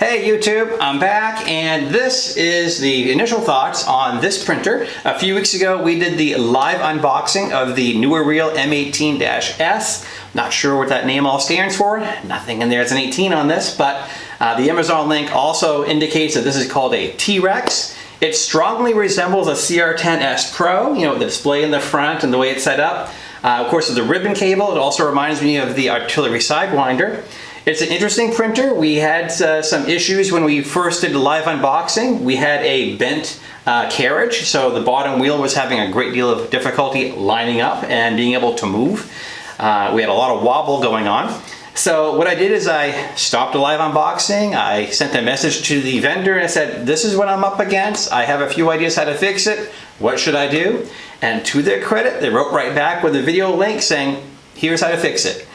Hey YouTube, I'm back and this is the initial thoughts on this printer. A few weeks ago we did the live unboxing of the Neoreal M18-S. Not sure what that name all stands for. Nothing in there is an 18 on this, but uh, the Amazon link also indicates that this is called a T-Rex. It strongly resembles a CR10S Pro, you know, the display in the front and the way it's set up. Uh, of course, with the ribbon cable, it also reminds me of the artillery sidewinder. It's an interesting printer. We had uh, some issues when we first did the live unboxing. We had a bent uh, carriage, so the bottom wheel was having a great deal of difficulty lining up and being able to move. Uh, we had a lot of wobble going on. So what I did is I stopped the live unboxing, I sent a message to the vendor and I said, this is what I'm up against, I have a few ideas how to fix it, what should I do? And to their credit, they wrote right back with a video link saying, here's how to fix it.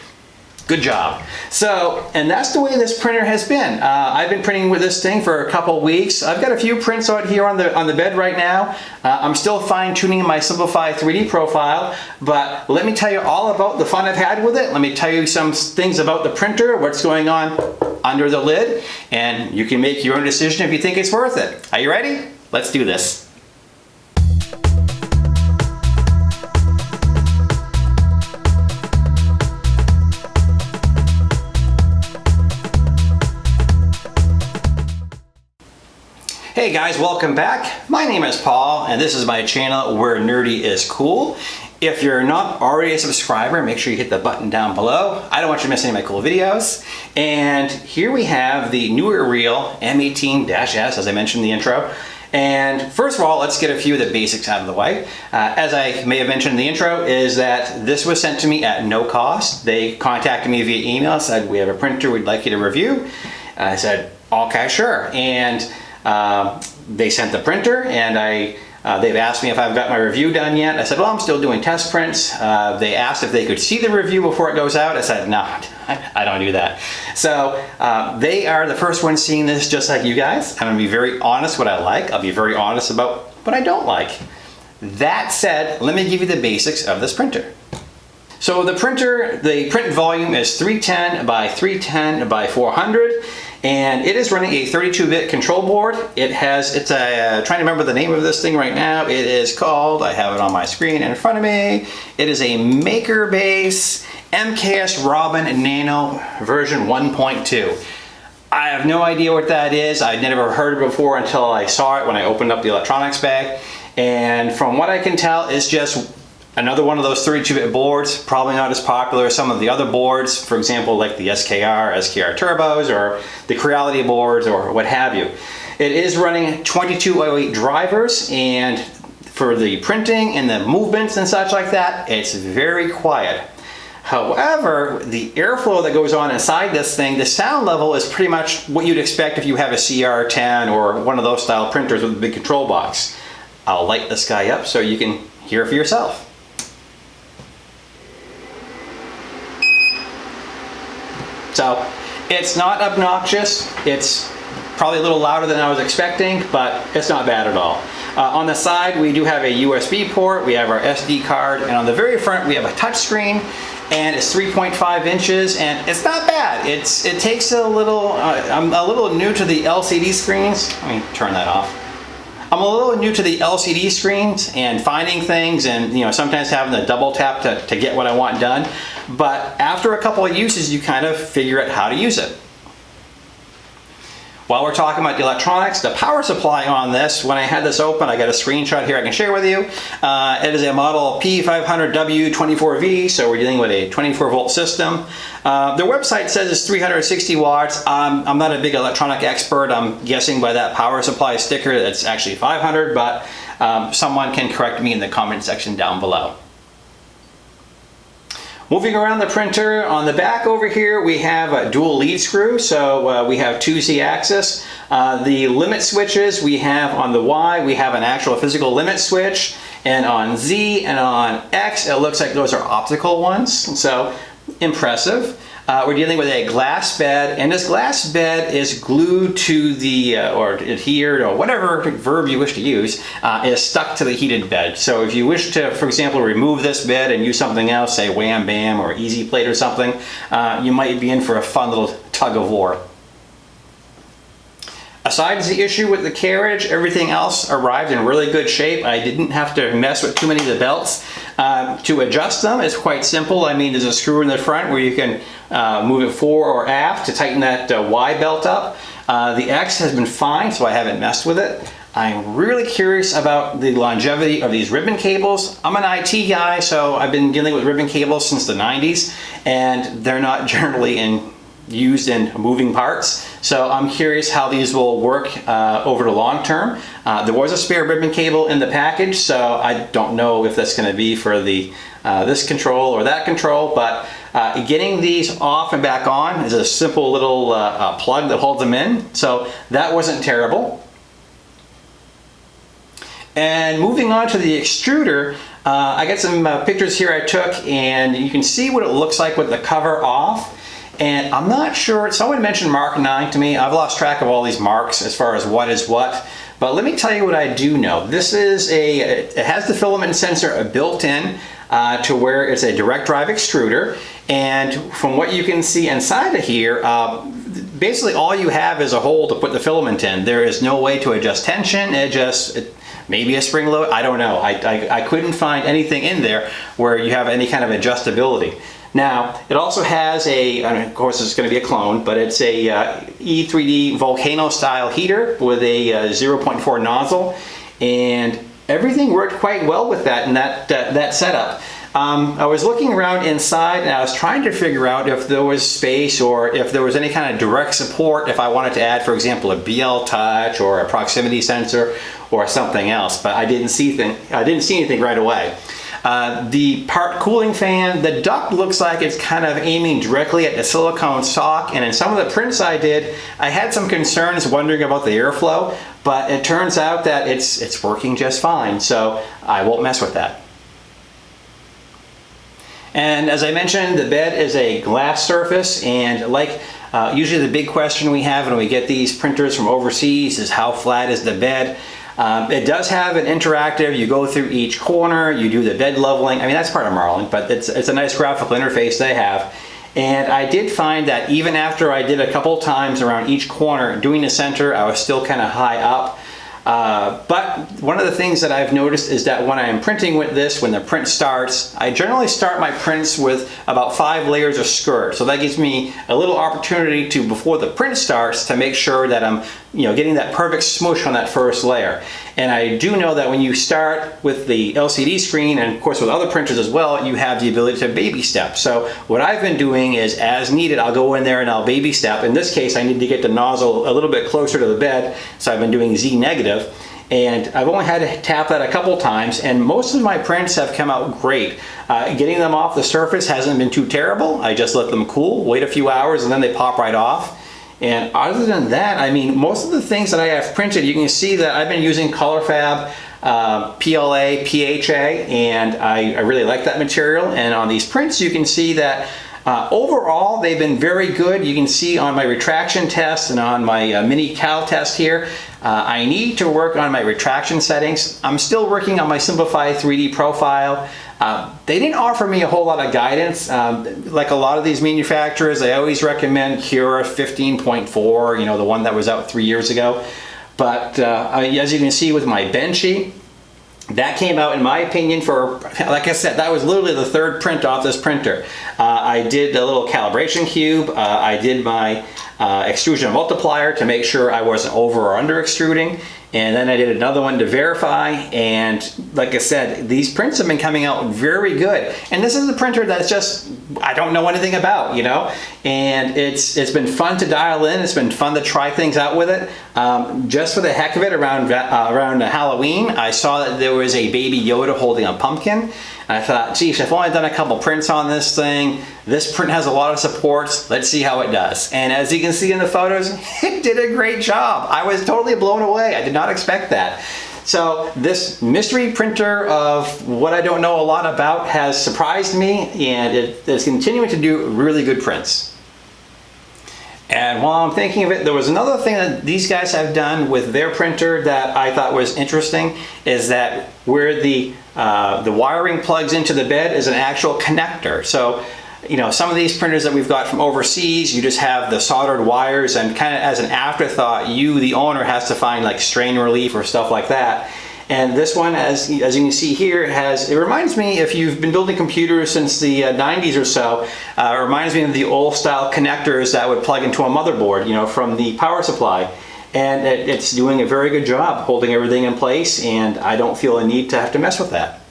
Good job. So, and that's the way this printer has been. Uh, I've been printing with this thing for a couple weeks. I've got a few prints out here on the on the bed right now. Uh, I'm still fine tuning my Simplify 3D profile, but let me tell you all about the fun I've had with it. Let me tell you some things about the printer, what's going on under the lid, and you can make your own decision if you think it's worth it. Are you ready? Let's do this. Hey guys, welcome back. My name is Paul and this is my channel where nerdy is cool. If you're not already a subscriber, make sure you hit the button down below. I don't want you to miss any of my cool videos. And here we have the newer reel M18-S, as I mentioned in the intro. And first of all, let's get a few of the basics out of the way. Uh, as I may have mentioned in the intro, is that this was sent to me at no cost. They contacted me via email, said, we have a printer we'd like you to review. I said, okay, sure. And um, they sent the printer and I uh, they've asked me if I've got my review done yet. I said, well, I'm still doing test prints. Uh, they asked if they could see the review before it goes out. I said, no, I don't do that. So uh, they are the first ones seeing this just like you guys. I'm gonna be very honest what I like. I'll be very honest about what I don't like. That said, let me give you the basics of this printer. So the printer, the print volume is 310 by 310 by 400 and it is running a 32-bit control board. It has, it's a, uh, trying to remember the name of this thing right now. It is called, I have it on my screen in front of me. It is a MakerBase MKS Robin Nano version 1.2. I have no idea what that is. I'd never heard it before until I saw it when I opened up the electronics bag. And from what I can tell, it's just Another one of those 32-bit boards, probably not as popular as some of the other boards, for example, like the SKR, SKR Turbos, or the Creality boards, or what have you. It is running 2208 drivers, and for the printing and the movements and such like that, it's very quiet. However, the airflow that goes on inside this thing, the sound level is pretty much what you'd expect if you have a CR10 or one of those style printers with a big control box. I'll light this guy up so you can hear for yourself. So it's not obnoxious. It's probably a little louder than I was expecting, but it's not bad at all. Uh, on the side, we do have a USB port, we have our SD card, and on the very front, we have a touch screen, and it's 3.5 inches, and it's not bad. It's It takes a little, uh, I'm a little new to the LCD screens. Let me turn that off. I'm a little new to the LCD screens and finding things and you know sometimes having to double tap to, to get what I want done. But after a couple of uses, you kind of figure out how to use it. While we're talking about the electronics, the power supply on this, when I had this open, I got a screenshot here I can share with you. Uh, it is a model P500W24V, so we're dealing with a 24 volt system. Uh, their website says it's 360 watts. Um, I'm not a big electronic expert. I'm guessing by that power supply sticker that's actually 500, but um, someone can correct me in the comment section down below. Moving around the printer, on the back over here we have a dual lead screw, so uh, we have two Z-axis. Uh, the limit switches we have on the Y, we have an actual physical limit switch, and on Z and on X it looks like those are optical ones, so impressive. Uh, we're dealing with a glass bed, and this glass bed is glued to the, uh, or adhered, or whatever verb you wish to use, uh, is stuck to the heated bed. So if you wish to, for example, remove this bed and use something else, say Wham Bam or Easy Plate or something, uh, you might be in for a fun little tug of war. Besides the issue with the carriage, everything else arrived in really good shape. I didn't have to mess with too many of the belts. Um, to adjust them, it's quite simple. I mean, there's a screw in the front where you can uh, move it fore or aft to tighten that uh, Y belt up. Uh, the X has been fine, so I haven't messed with it. I'm really curious about the longevity of these ribbon cables. I'm an IT guy, so I've been dealing with ribbon cables since the 90s, and they're not generally in used in moving parts. So I'm curious how these will work uh, over the long term. Uh, there was a spare ribbon cable in the package, so I don't know if that's going to be for the uh, this control or that control, but uh, getting these off and back on is a simple little uh, uh, plug that holds them in. So that wasn't terrible. And moving on to the extruder, I got some pictures here I took and you can see what it looks like with the cover off. And I'm not sure, someone mentioned Mark 9 to me. I've lost track of all these marks as far as what is what. But let me tell you what I do know. This is a, it has the filament sensor built in uh, to where it's a direct drive extruder. And from what you can see inside of here, uh, basically all you have is a hole to put the filament in. There is no way to adjust tension. It just, maybe a spring load, I don't know. I, I, I couldn't find anything in there where you have any kind of adjustability. Now, it also has a, of course it's going to be a clone, but it's a uh, E3D Volcano style heater with a uh, 0.4 nozzle and everything worked quite well with that and that, uh, that setup. Um, I was looking around inside and I was trying to figure out if there was space or if there was any kind of direct support if I wanted to add, for example, a BL Touch or a proximity sensor or something else, but I didn't see, thing, I didn't see anything right away. Uh, the part cooling fan, the duct looks like it's kind of aiming directly at the silicone sock and in some of the prints I did, I had some concerns wondering about the airflow, but it turns out that it's, it's working just fine, so I won't mess with that. And as I mentioned, the bed is a glass surface and like uh, usually the big question we have when we get these printers from overseas is how flat is the bed? Um, it does have an interactive, you go through each corner, you do the bed leveling. I mean, that's part of Marlin, but it's, it's a nice graphical interface they have. And I did find that even after I did a couple times around each corner, doing the center, I was still kind of high up. Uh, but one of the things that I've noticed is that when I am printing with this, when the print starts, I generally start my prints with about five layers of skirt. So that gives me a little opportunity to, before the print starts, to make sure that I'm you know, getting that perfect smoosh on that first layer. And I do know that when you start with the LCD screen, and of course with other printers as well, you have the ability to baby step. So what I've been doing is as needed, I'll go in there and I'll baby step. In this case, I need to get the nozzle a little bit closer to the bed, so I've been doing Z negative and I've only had to tap that a couple times and most of my prints have come out great. Uh, getting them off the surface hasn't been too terrible. I just let them cool, wait a few hours and then they pop right off. And other than that, I mean, most of the things that I have printed, you can see that I've been using ColorFabb uh, PLA, PHA, and I, I, really like that material. And on these prints, you can see that uh, overall, they've been very good. You can see on my retraction test and on my uh, mini cal test here, uh, I need to work on my retraction settings. I'm still working on my Simplify 3D profile. Uh, they didn't offer me a whole lot of guidance. Um, like a lot of these manufacturers, I always recommend Cura 15.4, you know, the one that was out three years ago. But uh, as you can see with my Benchy, that came out in my opinion for like I said that was literally the third print off this printer uh, I did a little calibration cube uh, I did my uh, extrusion multiplier to make sure I wasn't over or under extruding and then I did another one to verify and like I said these prints have been coming out very good. And this is a printer that's just I don't know anything about you know and it's it's been fun to dial in it's been fun to try things out with it um, just for the heck of it around uh, around Halloween I saw that there was a baby Yoda holding a pumpkin and I thought, geez, I've only done a couple prints on this thing. This print has a lot of supports. Let's see how it does. And as you can see in the photos, it did a great job. I was totally blown away. I did not expect that. So this mystery printer of what I don't know a lot about has surprised me and it is continuing to do really good prints. And while I'm thinking of it, there was another thing that these guys have done with their printer that I thought was interesting is that where the, uh, the wiring plugs into the bed is an actual connector. So you know, some of these printers that we've got from overseas, you just have the soldered wires and kind of as an afterthought, you, the owner, has to find like strain relief or stuff like that. And this one, as, as you can see here, has, it reminds me, if you've been building computers since the uh, 90s or so, uh, it reminds me of the old style connectors that would plug into a motherboard, you know, from the power supply. And it, it's doing a very good job holding everything in place and I don't feel a need to have to mess with that.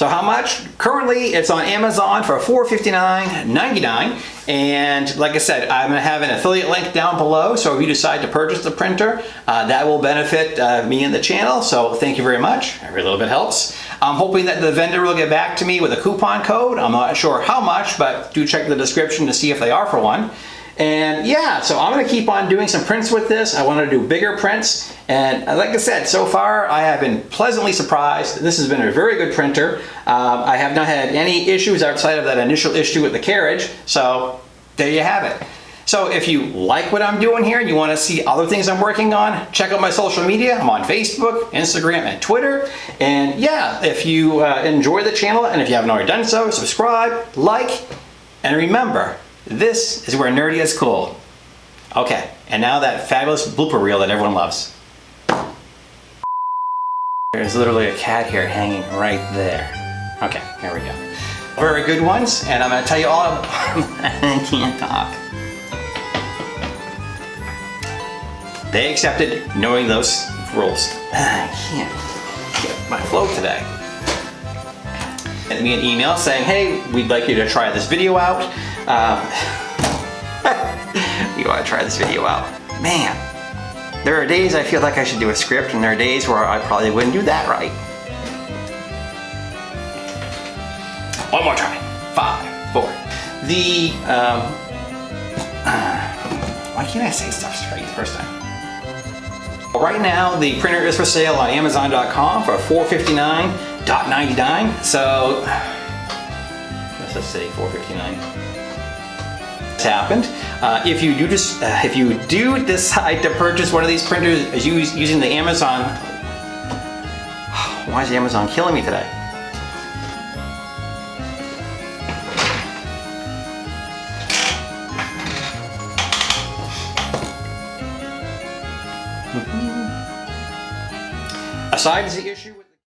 So how much? Currently it's on Amazon for $459.99 and like I said I'm going to have an affiliate link down below so if you decide to purchase the printer uh, that will benefit uh, me and the channel so thank you very much. Every little bit helps. I'm hoping that the vendor will get back to me with a coupon code. I'm not sure how much but do check the description to see if they are for one. And yeah, so I'm gonna keep on doing some prints with this. I wanna do bigger prints. And like I said, so far I have been pleasantly surprised. This has been a very good printer. Um, I have not had any issues outside of that initial issue with the carriage. So there you have it. So if you like what I'm doing here and you want to see other things I'm working on, check out my social media. I'm on Facebook, Instagram, and Twitter. And yeah, if you uh, enjoy the channel and if you haven't already done so, subscribe, like, and remember, this is where nerdy is cool. Okay, and now that fabulous blooper reel that everyone loves. There's literally a cat here hanging right there. Okay, here we go. Very good ones, and I'm gonna tell you all about I can't talk. They accepted knowing those rules. I can't get my flow today. Sent me an email saying, hey, we'd like you to try this video out. Um, you want to try this video out. Man, there are days I feel like I should do a script and there are days where I probably wouldn't do that right. One more try. Five, four. The, um, uh, why can't I say stuff straight the first time? Right now, the printer is for sale on Amazon.com for $459.99. So, let's just say 459 happened. Uh, if you do just, uh, if you do decide to purchase one of these printers as you using the Amazon, why is Amazon killing me today? Aside is the issue with